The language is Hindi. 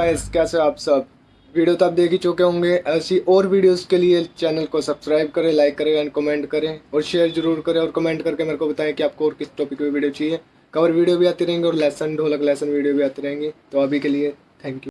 कैसे आप सब? वीडियो तो आप देख ही चुके होंगे। ऐसी और वीडियोस के लिए चैनल को सब्सक्राइब करें लाइक करें एंड कमेंट करें और शेयर ज़रूर करें और कमेंट करके मेरे को बताएँ कि आपको और किस टॉपिक पे वीडियो चाहिए। कवर वीडियो भी आती रहेंगे और लेसन ढोलक लेसन वीडियो भी आती रहेंगी। तो अभी के लिए थैंक यू